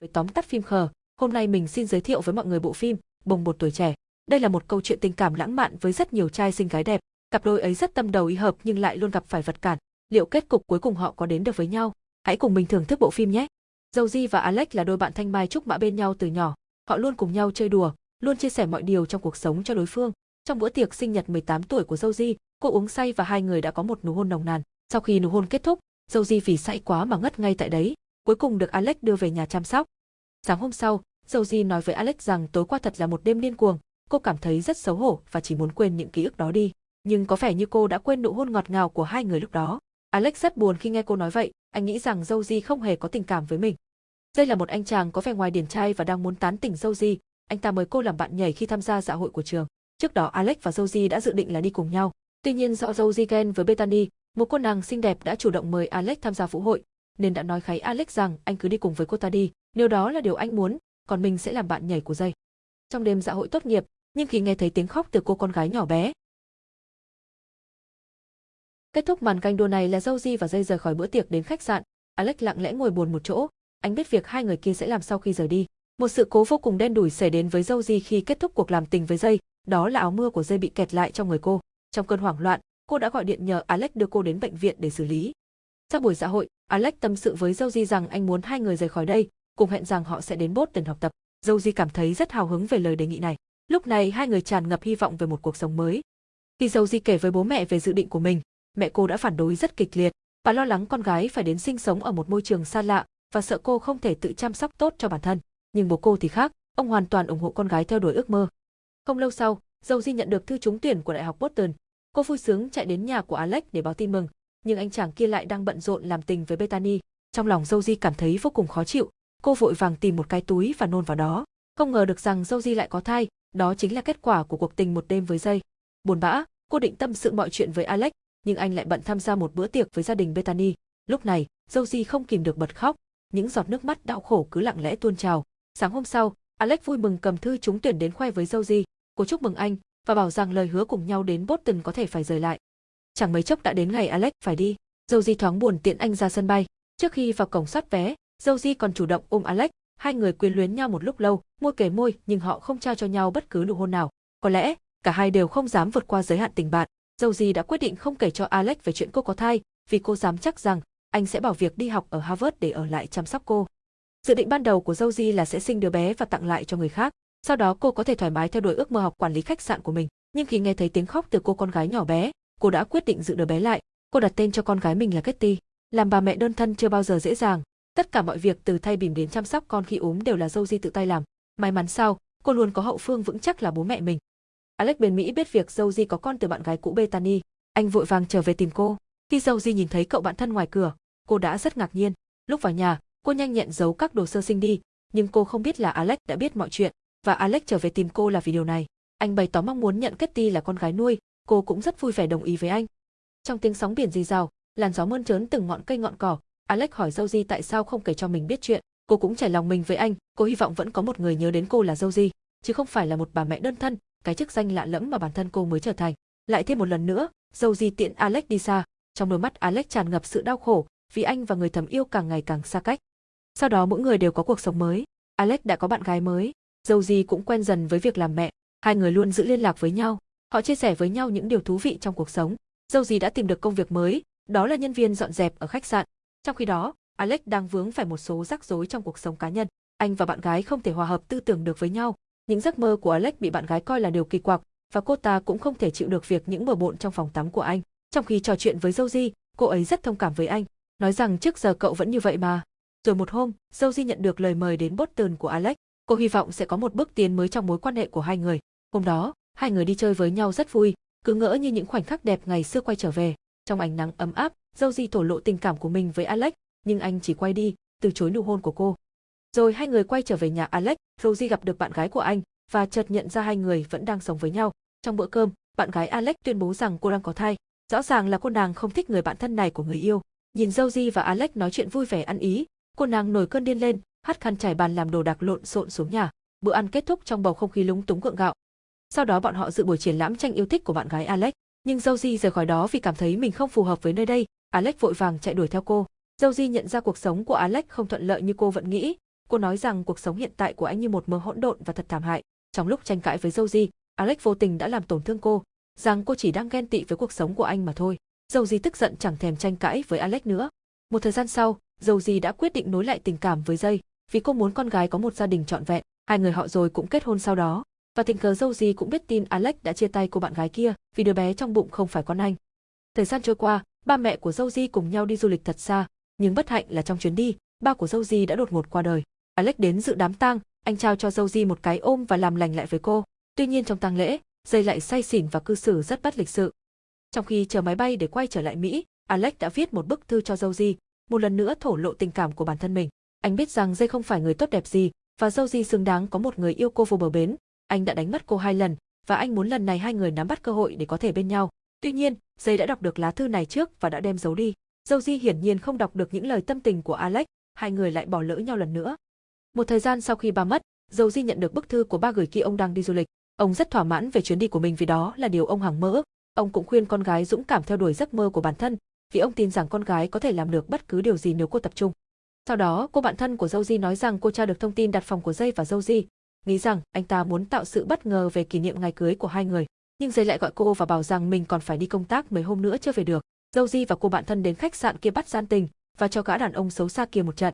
với tóm tắt phim khờ, hôm nay mình xin giới thiệu với mọi người bộ phim Bồng bột tuổi trẻ. Đây là một câu chuyện tình cảm lãng mạn với rất nhiều trai xinh gái đẹp, cặp đôi ấy rất tâm đầu ý hợp nhưng lại luôn gặp phải vật cản. Liệu kết cục cuối cùng họ có đến được với nhau? Hãy cùng mình thưởng thức bộ phim nhé. Joji và Alex là đôi bạn thanh mai trúc mã bên nhau từ nhỏ, họ luôn cùng nhau chơi đùa, luôn chia sẻ mọi điều trong cuộc sống cho đối phương. Trong bữa tiệc sinh nhật 18 tuổi của dâu di cô uống say và hai người đã có một nụ hôn nồng nàn. Sau khi nụ hôn kết thúc, dâu di vì say quá mà ngất ngay tại đấy, cuối cùng được Alex đưa về nhà chăm sóc. Sáng hôm sau, Joji nói với Alex rằng tối qua thật là một đêm điên cuồng, cô cảm thấy rất xấu hổ và chỉ muốn quên những ký ức đó đi. Nhưng có vẻ như cô đã quên nụ hôn ngọt ngào của hai người lúc đó. Alex rất buồn khi nghe cô nói vậy, anh nghĩ rằng Joji không hề có tình cảm với mình. Đây là một anh chàng có vẻ ngoài điển trai và đang muốn tán tỉnh Joji, anh ta mời cô làm bạn nhảy khi tham gia dạ hội của trường. Trước đó Alex và Joji đã dự định là đi cùng nhau. Tuy nhiên do Joji ghen với Bethany, một cô nàng xinh đẹp đã chủ động mời Alex tham gia vũ hội, nên đã nói kháy Alex rằng anh cứ đi cùng với cô ta đi, nếu đó là điều anh muốn, còn mình sẽ làm bạn nhảy của dây. Trong đêm dạ hội tốt nghiệp, nhưng khi nghe thấy tiếng khóc từ cô con gái nhỏ bé. Kết thúc màn canh đua này là Joji và dây rời khỏi bữa tiệc đến khách sạn, Alex lặng lẽ ngồi buồn một chỗ, anh biết việc hai người kia sẽ làm sau khi rời đi. Một sự cố vô cùng đen đủi xảy đến với Joji khi kết thúc cuộc làm tình với dây, đó là áo mưa của dây bị kẹt lại trong người cô. Trong cơn hoảng loạn, cô đã gọi điện nhờ Alex đưa cô đến bệnh viện để xử lý. Sau buổi xã hội, Alex tâm sự với Joji rằng anh muốn hai người rời khỏi đây, cùng hẹn rằng họ sẽ đến Boston học tập. Joji cảm thấy rất hào hứng về lời đề nghị này. Lúc này hai người tràn ngập hy vọng về một cuộc sống mới. Khi Joji kể với bố mẹ về dự định của mình, mẹ cô đã phản đối rất kịch liệt. Bà lo lắng con gái phải đến sinh sống ở một môi trường xa lạ và sợ cô không thể tự chăm sóc tốt cho bản thân. Nhưng bố cô thì khác, ông hoàn toàn ủng hộ con gái theo đuổi ước mơ. Không lâu sau, Joji nhận được thư trúng tuyển của Đại học Boston. Cô vui sướng chạy đến nhà của Alex để báo tin mừng, nhưng anh chàng kia lại đang bận rộn làm tình với Bethany. Trong lòng Joji cảm thấy vô cùng khó chịu, cô vội vàng tìm một cái túi và nôn vào đó. Không ngờ được rằng Joji lại có thai, đó chính là kết quả của cuộc tình một đêm với dây. Buồn bã, cô định tâm sự mọi chuyện với Alex, nhưng anh lại bận tham gia một bữa tiệc với gia đình Bethany. Lúc này, Joji không kìm được bật khóc, những giọt nước mắt đau khổ cứ lặng lẽ tuôn trào. Sáng hôm sau, Alex vui mừng cầm thư trúng tuyển đến khoe với Joji, cô chúc mừng anh và bảo rằng lời hứa cùng nhau đến Boston có thể phải rời lại. Chẳng mấy chốc đã đến ngày Alex phải đi, Dâu Di thoáng buồn tiện anh ra sân bay. Trước khi vào cổng soát vé, Dâu Di còn chủ động ôm Alex, hai người quyến luyến nhau một lúc lâu, môi kề môi nhưng họ không trao cho nhau bất cứ nụ hôn nào. Có lẽ, cả hai đều không dám vượt qua giới hạn tình bạn. Dâu Di đã quyết định không kể cho Alex về chuyện cô có thai, vì cô dám chắc rằng anh sẽ bảo việc đi học ở Harvard để ở lại chăm sóc cô. Dự định ban đầu của Dâu Di là sẽ sinh đứa bé và tặng lại cho người khác, sau đó cô có thể thoải mái theo đuổi ước mơ học quản lý khách sạn của mình. Nhưng khi nghe thấy tiếng khóc từ cô con gái nhỏ bé, cô đã quyết định giữ đứa bé lại. Cô đặt tên cho con gái mình là Kitty. Làm bà mẹ đơn thân chưa bao giờ dễ dàng. Tất cả mọi việc từ thay bỉm đến chăm sóc con khi ốm đều là Joji tự tay làm. May mắn sao, cô luôn có hậu phương vững chắc là bố mẹ mình. Alex bên Mỹ biết việc Joji có con từ bạn gái cũ Bethany. Anh vội vàng trở về tìm cô. Khi Joji nhìn thấy cậu bạn thân ngoài cửa, cô đã rất ngạc nhiên. Lúc vào nhà, cô nhanh nhẹn giấu các đồ sơ sinh đi, nhưng cô không biết là Alex đã biết mọi chuyện, và Alex trở về tìm cô là vì điều này. Anh bày tỏ mong muốn nhận Kitty là con gái nuôi, cô cũng rất vui vẻ đồng ý với anh. Trong tiếng sóng biển rì rào, làn gió mơn trớn từng ngọn cây ngọn cỏ, Alex hỏi Joji tại sao không kể cho mình biết chuyện. Cô cũng trải lòng mình với anh, cô hy vọng vẫn có một người nhớ đến cô là Joji, chứ không phải là một bà mẹ đơn thân, cái chức danh lạ lẫm mà bản thân cô mới trở thành. Lại thêm một lần nữa, Joji tiện Alex đi xa, trong đôi mắt Alex tràn ngập sự đau khổ, vì anh và người thầm yêu càng ngày càng xa cách. Sau đó mỗi người đều có cuộc sống mới. Alex đã có bạn gái mới, Joji cũng quen dần với việc làm mẹ, hai người luôn giữ liên lạc với nhau. Họ chia sẻ với nhau những điều thú vị trong cuộc sống. Dâu gì đã tìm được công việc mới, đó là nhân viên dọn dẹp ở khách sạn. Trong khi đó, Alex đang vướng phải một số rắc rối trong cuộc sống cá nhân. Anh và bạn gái không thể hòa hợp tư tưởng được với nhau. Những giấc mơ của Alex bị bạn gái coi là điều kỳ quặc, và cô ta cũng không thể chịu được việc những bừa bộn trong phòng tắm của anh. Trong khi trò chuyện với Joji, cô ấy rất thông cảm với anh, nói rằng trước giờ cậu vẫn như vậy mà. Rồi một hôm, Joji nhận được lời mời đến Boston của Alex. Cô hy vọng sẽ có một bước tiến mới trong mối quan hệ của hai người. Hôm đó, hai người đi chơi với nhau rất vui, cứ ngỡ như những khoảnh khắc đẹp ngày xưa quay trở về. Trong ánh nắng ấm áp, Joji thổ lộ tình cảm của mình với Alex, nhưng anh chỉ quay đi, từ chối nụ hôn của cô. Rồi hai người quay trở về nhà Alex, Rosie gặp được bạn gái của anh và chợt nhận ra hai người vẫn đang sống với nhau. Trong bữa cơm, bạn gái Alex tuyên bố rằng cô đang có thai. Rõ ràng là cô nàng không thích người bạn thân này của người yêu. Nhìn Josie và Alex nói chuyện vui vẻ ăn ý, cô nàng nổi cơn điên lên, hắt khăn trải bàn làm đồ đạc lộn xộn xuống nhà. Bữa ăn kết thúc trong bầu không khí lúng túng gượng gạo. Sau đó bọn họ dự buổi triển lãm tranh yêu thích của bạn gái Alex, nhưng Josie rời khỏi đó vì cảm thấy mình không phù hợp với nơi đây, Alex vội vàng chạy đuổi theo cô. Josie nhận ra cuộc sống của Alex không thuận lợi như cô vẫn nghĩ, Cô nói rằng cuộc sống hiện tại của anh như một mớ hỗn độn và thật thảm hại. Trong lúc tranh cãi với Joji, Alex vô tình đã làm tổn thương cô, rằng cô chỉ đang ghen tị với cuộc sống của anh mà thôi. Joji tức giận chẳng thèm tranh cãi với Alex nữa. Một thời gian sau, Joji đã quyết định nối lại tình cảm với Jay, vì cô muốn con gái có một gia đình trọn vẹn. Hai người họ rồi cũng kết hôn sau đó. Và tình cờ dâu gì cũng biết tin Alex đã chia tay cô bạn gái kia, vì đứa bé trong bụng không phải con anh. Thời gian trôi qua, ba mẹ của dâu di cùng nhau đi du lịch thật xa, nhưng bất hạnh là trong chuyến đi, ba của dâu di đã đột ngột qua đời. Alex đến dự đám tang, anh trao cho dâu di một cái ôm và làm lành lại với cô. Tuy nhiên trong tang lễ, dây lại say xỉn và cư xử rất bất lịch sự. Trong khi chờ máy bay để quay trở lại Mỹ, Alex đã viết một bức thư cho dâu di, một lần nữa thổ lộ tình cảm của bản thân mình. Anh biết rằng dây không phải người tốt đẹp gì, và dâu di xứng đáng có một người yêu cô vô bờ bến. Anh đã đánh mất cô hai lần, và anh muốn lần này hai người nắm bắt cơ hội để có thể bên nhau. Tuy nhiên, Jay đã đọc được lá thư này trước và đã đem giấu đi. Dâu di hiển nhiên không đọc được những lời tâm tình của Alex, hai người lại bỏ lỡ nhau lần nữa. Một thời gian sau khi ba mất, Dâu di nhận được bức thư của ba gửi khi ông đang đi du lịch. Ông rất thỏa mãn về chuyến đi của mình vì đó là điều ông hằng mơ ước. Ông cũng khuyên con gái dũng cảm theo đuổi giấc mơ của bản thân, vì ông tin rằng con gái có thể làm được bất cứ điều gì nếu cô tập trung. Sau đó, cô bạn thân của Dâu di nói rằng cô tra được thông tin đặt phòng của Jay và Dâu di nghĩ rằng anh ta muốn tạo sự bất ngờ về kỷ niệm ngày cưới của hai người. Nhưng Jay lại gọi cô và bảo rằng mình còn phải đi công tác mấy hôm nữa chưa về được. Dâu di và cô bạn thân đến khách sạn kia bắt gian tình và cho gã đàn ông xấu xa kia một trận.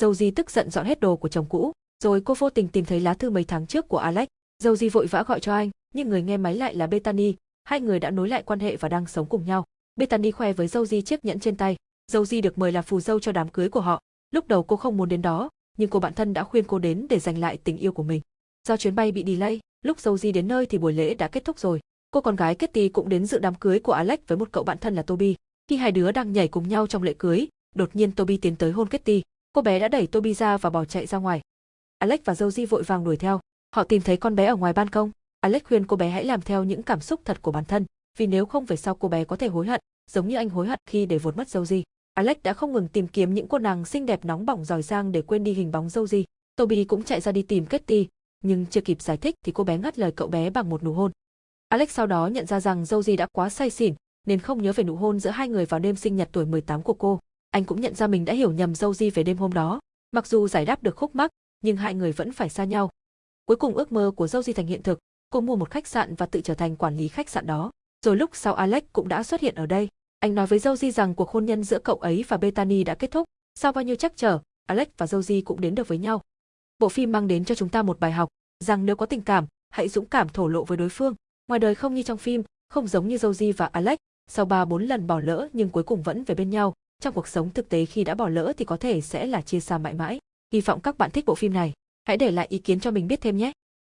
Dâu di tức giận dọn hết đồ của chồng cũ, rồi cô vô tình tìm thấy lá thư mấy tháng trước của Alex. Dâu di vội vã gọi cho anh, nhưng người nghe máy lại là Bethany, hai người đã nối lại quan hệ và đang sống cùng nhau. Bethany khoe với Dâu di chiếc nhẫn trên tay. Dâu di được mời là phù dâu cho đám cưới của họ. Lúc đầu cô không muốn đến đó, nhưng cô bạn thân đã khuyên cô đến để giành lại tình yêu của mình. Do chuyến bay bị delay, lúc dâu di đến nơi thì buổi lễ đã kết thúc rồi. Cô con gái Kitty cũng đến dự đám cưới của Alex với một cậu bạn thân là Toby. Khi hai đứa đang nhảy cùng nhau trong lễ cưới, đột nhiên Toby tiến tới hôn Kitty. Cô bé đã đẩy Toby ra và bỏ chạy ra ngoài. Alex và Joji vội vàng đuổi theo. Họ tìm thấy con bé ở ngoài ban công. Alex khuyên cô bé hãy làm theo những cảm xúc thật của bản thân, vì nếu không về sau cô bé có thể hối hận, giống như anh hối hận khi để vụt mất Joji. Alex đã không ngừng tìm kiếm những cô nàng xinh đẹp nóng bỏng giỏi giang để quên đi hình bóng Joji. Toby cũng chạy ra đi tìm Kitty, nhưng chưa kịp giải thích thì cô bé ngắt lời cậu bé bằng một nụ hôn. Alex sau đó nhận ra rằng Joji đã quá say xỉn, nên không nhớ về nụ hôn giữa hai người vào đêm sinh nhật tuổi 18 của cô. Anh cũng nhận ra mình đã hiểu nhầm Joji về đêm hôm đó. Mặc dù giải đáp được khúc mắc, nhưng hai người vẫn phải xa nhau. Cuối cùng ước mơ của Joji thành hiện thực, cô mua một khách sạn và tự trở thành quản lý khách sạn đó. Rồi lúc sau Alex cũng đã xuất hiện ở đây. Anh nói với Joji rằng cuộc hôn nhân giữa cậu ấy và Bethany đã kết thúc. Sau bao nhiêu chắc trở, Alex và Joji cũng đến được với nhau. Bộ phim mang đến cho chúng ta một bài học, rằng nếu có tình cảm, hãy dũng cảm thổ lộ với đối phương. Ngoài đời không như trong phim, không giống như Joji và Alex, sau 3 4 lần bỏ lỡ nhưng cuối cùng vẫn về bên nhau. Trong cuộc sống thực tế khi đã bỏ lỡ thì có thể sẽ là chia xa mãi mãi. Hy vọng các bạn thích bộ phim này. Hãy để lại ý kiến cho mình biết thêm nhé.